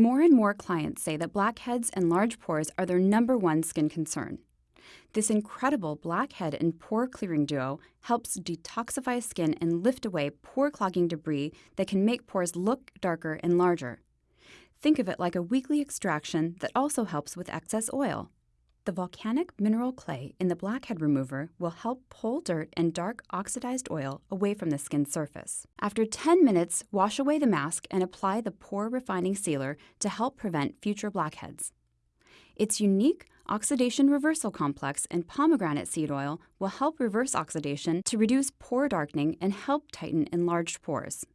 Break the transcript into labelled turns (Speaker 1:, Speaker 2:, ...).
Speaker 1: More and more clients say that blackheads and large pores are their number one skin concern. This incredible blackhead and pore clearing duo helps detoxify skin and lift away pore clogging debris that can make pores look darker and larger. Think of it like a weekly extraction that also helps with excess oil. The volcanic mineral clay in the blackhead remover will help pull dirt and dark oxidized oil away from the skin surface. After 10 minutes, wash away the mask and apply the pore refining sealer to help prevent future blackheads. Its unique oxidation reversal complex and pomegranate seed oil will help reverse oxidation to reduce pore darkening and help tighten enlarged pores.